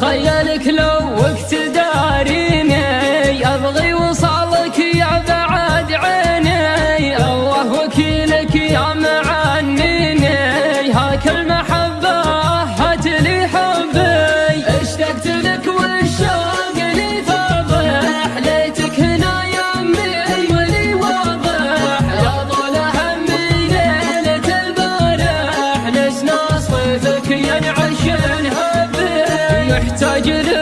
خيالك لو وقت tied you down.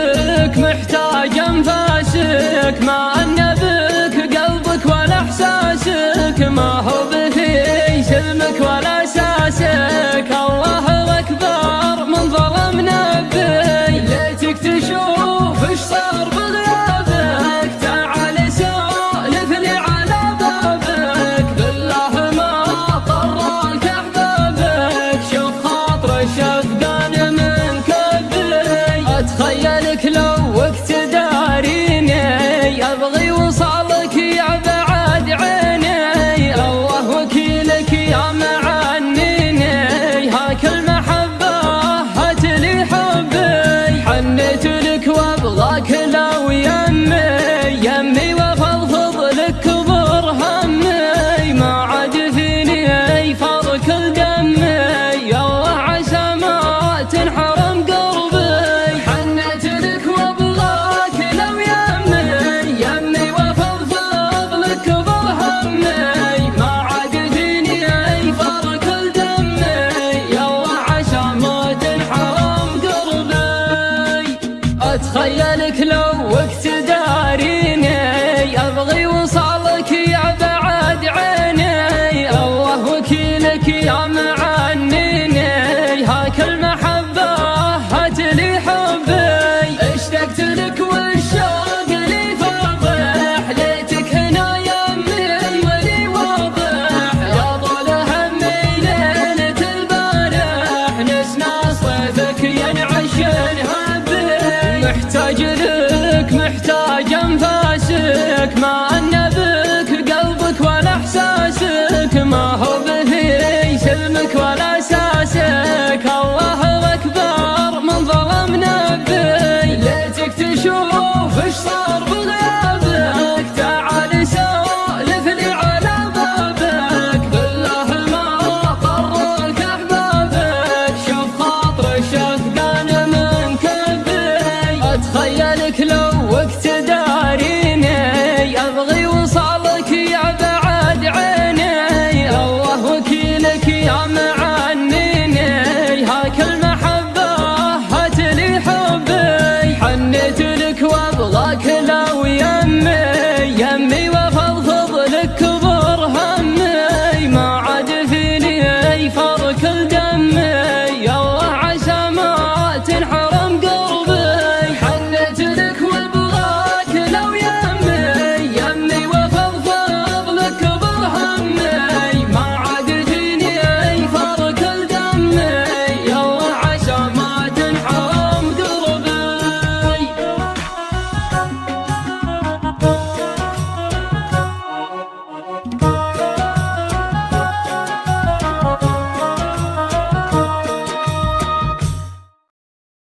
لك لو وقت داريني أبغي وصالك يا بعد عيني. الله وكيلك يا معنيني هاك المحبة هات لي حبي. اشتقت لك والشوق لي فاضح ليتك هنا يمي ولي واضح. يا طول همي ليلة البارح. نسمع صيفك ينعش الهبي محتاج My.